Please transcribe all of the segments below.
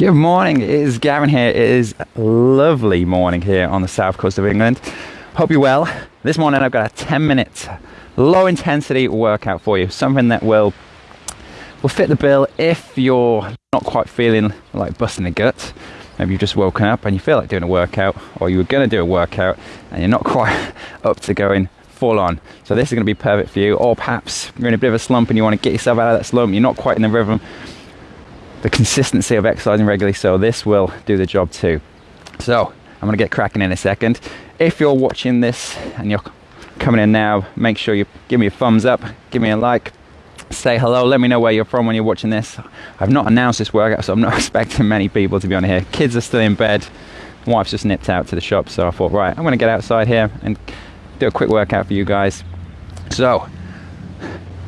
Good morning, it is Gavin here. It is a lovely morning here on the south coast of England. Hope you're well. This morning I've got a 10 minute low intensity workout for you, something that will will fit the bill if you're not quite feeling like busting a gut. Maybe you've just woken up and you feel like doing a workout, or you were going to do a workout and you're not quite up to going full on. So this is going to be perfect for you. Or perhaps you're in a bit of a slump and you want to get yourself out of that slump. You're not quite in the rhythm, the consistency of exercising regularly. So this will do the job too. So I'm going to get cracking in a second. If you're watching this and you're coming in now, make sure you give me a thumbs up, give me a like, say hello. Let me know where you're from when you're watching this. I've not announced this workout, so I'm not expecting many people to be on here. Kids are still in bed. Wife's just nipped out to the shop, so I thought, right, I'm going to get outside here and do a quick workout for you guys. So,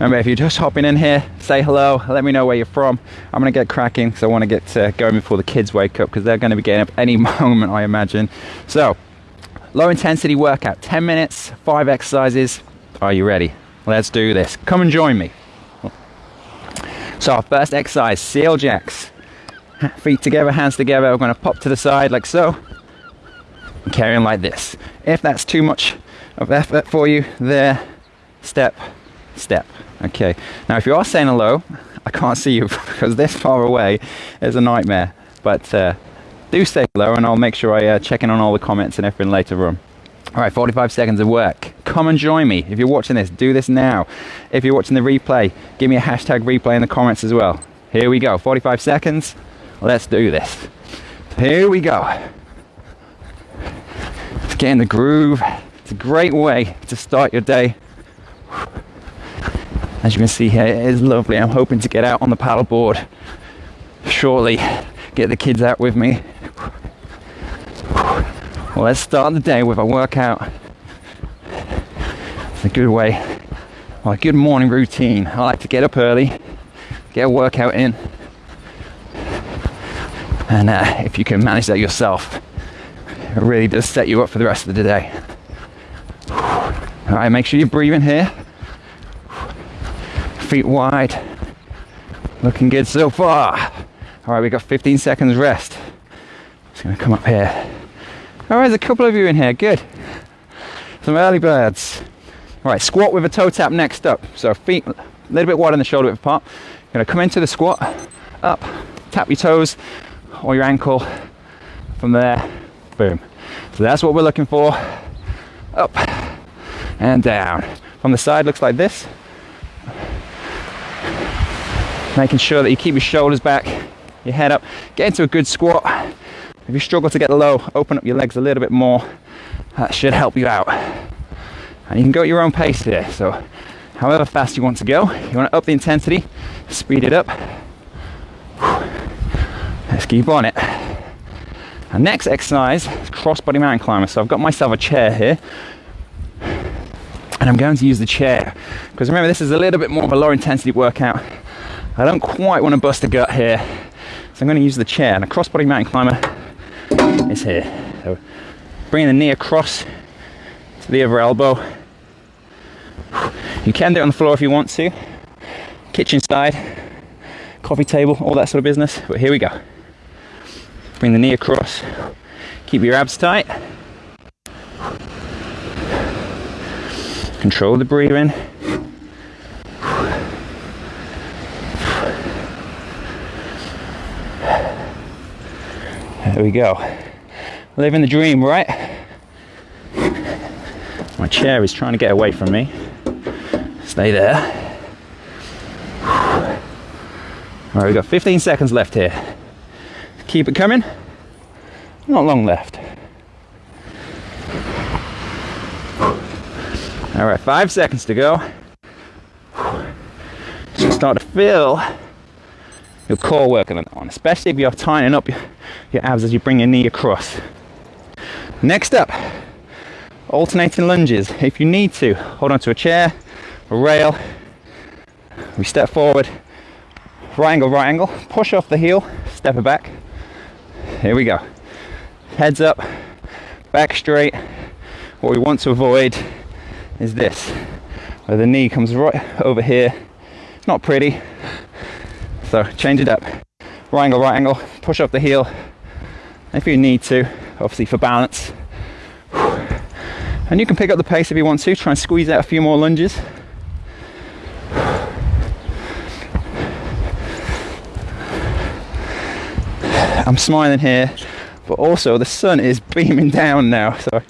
remember, if you're just hopping in here, say hello. Let me know where you're from. I'm going to get cracking because I want to get uh, going before the kids wake up because they're going to be getting up any moment, I imagine. So, low intensity workout, 10 minutes, five exercises. Are you ready? Let's do this. Come and join me. So our first exercise, seal jacks. Feet together, hands together. We're going to pop to the side like so. And carry on like this. If that's too much of effort for you, there, step, step. Okay. Now if you are saying hello, I can't see you because this far away is a nightmare. But uh, do say hello and I'll make sure I uh, check in on all the comments and everything later on. All right, 45 seconds of work. Come and join me. If you're watching this, do this now. If you're watching the replay, give me a hashtag replay in the comments as well. Here we go, 45 seconds. Let's do this. Here we go. Let's get in the groove. It's a great way to start your day. As you can see here, it is lovely. I'm hoping to get out on the paddleboard shortly. Get the kids out with me well, let's start the day with a workout. It's a good way, well, a good morning routine. I like to get up early, get a workout in, and uh, if you can manage that yourself, it really does set you up for the rest of the day. All right, make sure you're breathing here. Feet wide. Looking good so far. All right, we got 15 seconds rest. Just gonna come up here. All right, there's a couple of you in here. Good. Some early birds. All right, squat with a toe tap next up. So feet a little bit wide on the shoulder width apart. Gonna come into the squat, up, tap your toes or your ankle. From there, boom. So that's what we're looking for. Up and down. From the side, looks like this. Making sure that you keep your shoulders back, your head up. Get into a good squat. If you struggle to get low, open up your legs a little bit more. That should help you out. And you can go at your own pace here. So however fast you want to go, you want to up the intensity, speed it up. Let's keep on it. And next exercise is crossbody mountain climber. So I've got myself a chair here. And I'm going to use the chair. Because remember, this is a little bit more of a low intensity workout. I don't quite want to bust a gut here. So I'm going to use the chair. And a crossbody mountain climber is here. So bringing the knee across to the other elbow. You can do it on the floor if you want to. Kitchen side, coffee table, all that sort of business. But here we go. Bring the knee across. Keep your abs tight. Control the breathing. There we go. Living the dream, right? My chair is trying to get away from me. Stay there. All right, we've got 15 seconds left here. Keep it coming. Not long left. All right, five seconds to go. Start to feel your core working on, especially if you're tightening up your, abs as you bring your knee across. Next up, alternating lunges. If you need to, hold onto a chair, a rail. We step forward, right angle, right angle, push off the heel, step it back. Here we go. Heads up, back straight. What we want to avoid is this, where the knee comes right over here. It's not pretty, so change it up. right angle, right angle, push up the heel if you need to, obviously for balance. And you can pick up the pace if you want to, try and squeeze out a few more lunges. I'm smiling here, but also the sun is beaming down now, so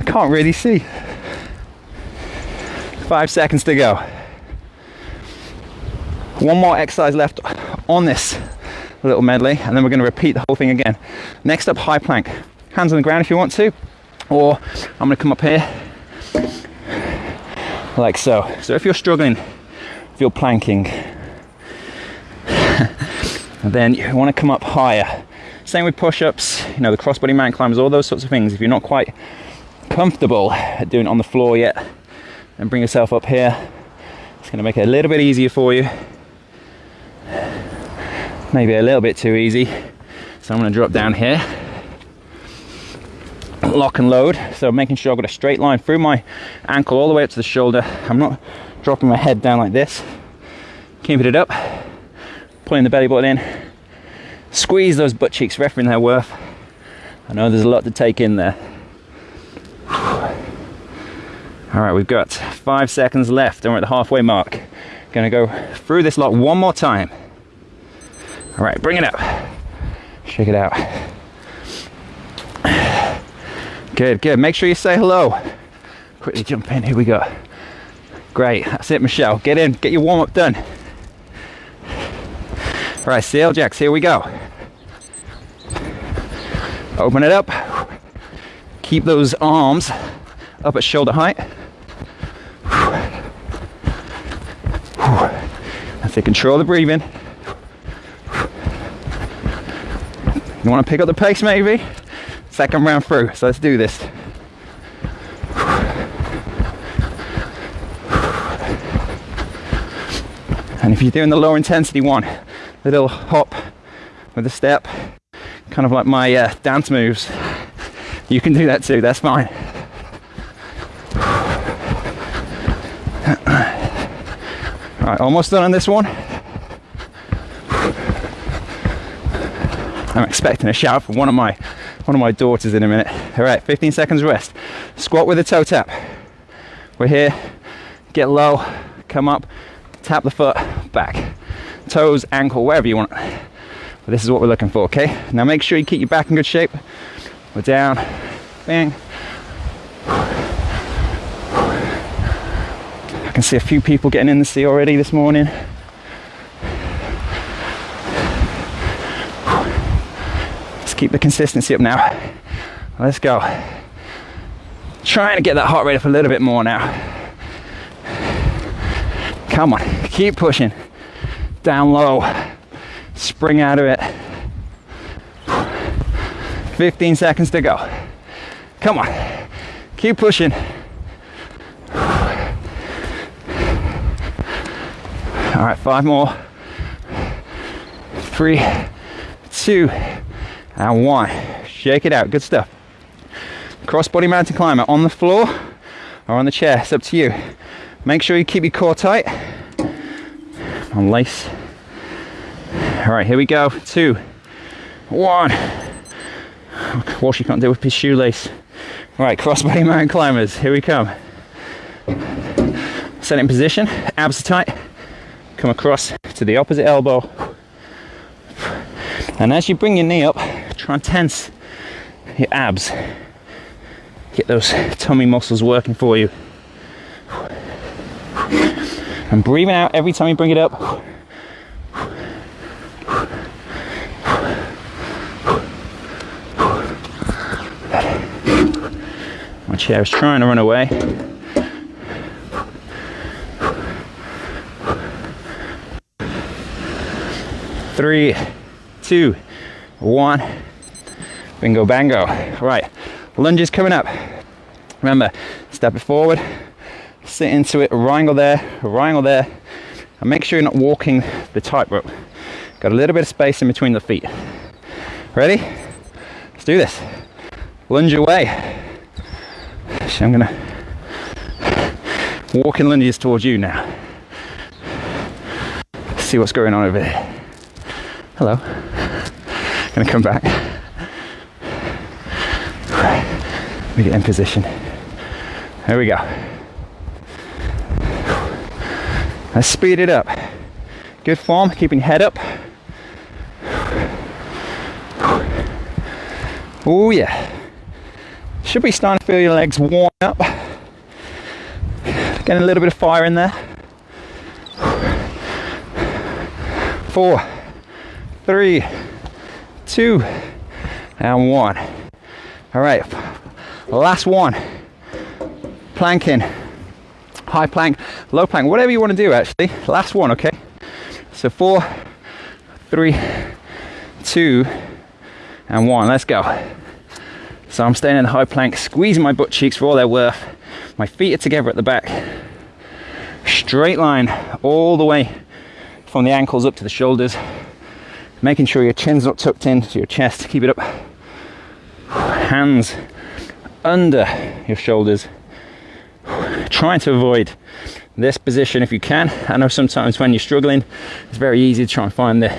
I can't really see. Five seconds to go. One more exercise left on this little medley, and then we're going to repeat the whole thing again. Next up, high plank. Hands on the ground if you want to, or I'm going to come up here like so. So if you're struggling, if you're planking, then you want to come up higher. Same with push-ups, you know, the crossbody mountain climbers, all those sorts of things. If you're not quite comfortable doing it on the floor yet, then bring yourself up here. It's going to make it a little bit easier for you maybe a little bit too easy. So I'm gonna drop down here, lock and load. So making sure I've got a straight line through my ankle all the way up to the shoulder. I'm not dropping my head down like this. Keeping it up, pulling the belly button in. Squeeze those butt cheeks for they're worth. I know there's a lot to take in there. All right, we've got five seconds left and we're at the halfway mark. Gonna go through this lot one more time. All right, bring it up. Shake it out. Good, good. Make sure you say hello. Quickly jump in. Here we go. Great. That's it, Michelle. Get in. Get your warm up done. All right, seal jacks. Here we go. Open it up. Keep those arms up at shoulder height. That's it. Control the breathing. You want to pick up the pace maybe? Second round through, so let's do this. And if you're doing the lower intensity one, a little hop with a step, kind of like my uh, dance moves, you can do that too, that's fine. All right, almost done on this one. I'm expecting a shout from one of my one of my daughters in a minute. All right, 15 seconds rest. Squat with a toe tap. We're here. Get low, come up, tap the foot back, toes, ankle, wherever you want. But this is what we're looking for. Okay. Now make sure you keep your back in good shape. We're down. Bang. I can see a few people getting in the sea already this morning. Keep the consistency up now. Let's go. Trying to get that heart rate up a little bit more now. Come on, keep pushing. Down low. Spring out of it. 15 seconds to go. Come on, keep pushing. All right, five more. Three, two, and one. Shake it out, good stuff. Crossbody mountain climber on the floor or on the chair, it's up to you. Make sure you keep your core tight. Unlace. All right, here we go. Two, one. Walsh, you can't do with his shoelace. All right, crossbody mountain climbers, here we come. Set in position, abs are tight. Come across to the opposite elbow. And as you bring your knee up, Try tense your abs. Get those tummy muscles working for you. And breathing out every time you bring it up. My chair is trying to run away. Three, two, one. Bingo bango. Right, lunges coming up. Remember, step it forward, sit into it, wrangle there, wrangle there, and make sure you're not walking the tightrope. Got a little bit of space in between the feet. Ready? Let's do this. Lunge away. I'm gonna walk in lunges towards you now. See what's going on over there. Hello. Gonna come back. We get in position. There we go. Let's speed it up. Good form, keeping head up. Oh yeah. Should be starting to feel your legs warm up. Getting a little bit of fire in there. Four, three, two, and one. All right, last one. Planking, high plank, low plank, whatever you want to do actually. Last one, okay? So four, three, two, and one. Let's go. So I'm staying in the high plank, squeezing my butt cheeks for all they're worth. My feet are together at the back. Straight line all the way from the ankles up to the shoulders. Making sure your chin's not tucked into your chest. Keep it up. Hands under your shoulders. Trying to avoid this position if you can. I know sometimes when you're struggling, it's very easy to try and find the,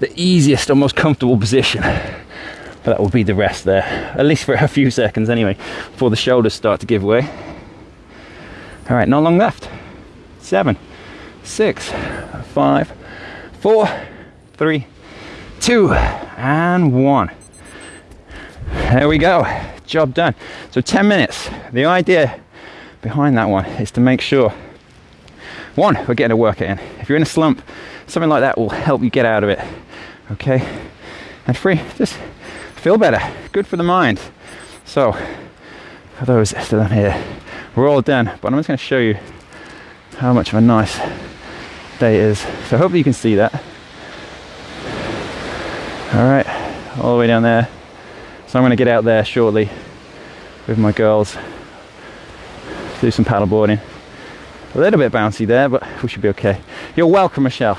the easiest or most comfortable position. But that will be the rest there at least for a few seconds anyway before the shoulders start to give way. All right not long left. Seven six five four three two and one. There we go job done so 10 minutes the idea behind that one is to make sure one we're getting a workout in if you're in a slump something like that will help you get out of it okay and three just feel better. Good for the mind. So, for those still in here, we're all done, but I'm just going to show you how much of a nice day it is. So, hopefully, you can see that. All right, all the way down there. So, I'm going to get out there shortly with my girls, do some paddleboarding. A little bit bouncy there, but we should be okay. You're welcome, Michelle.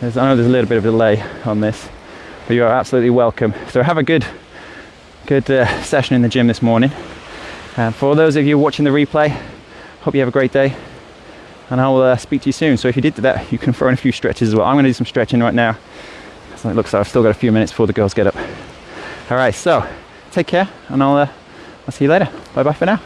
There's, I know there's a little bit of a delay on this but you are absolutely welcome. So have a good, good uh, session in the gym this morning. And for those of you watching the replay, hope you have a great day. And I will uh, speak to you soon. So if you did that, you can throw in a few stretches as well. I'm going to do some stretching right now. So it looks like I've still got a few minutes before the girls get up. All right, so take care, and I'll, uh, I'll see you later. Bye bye for now.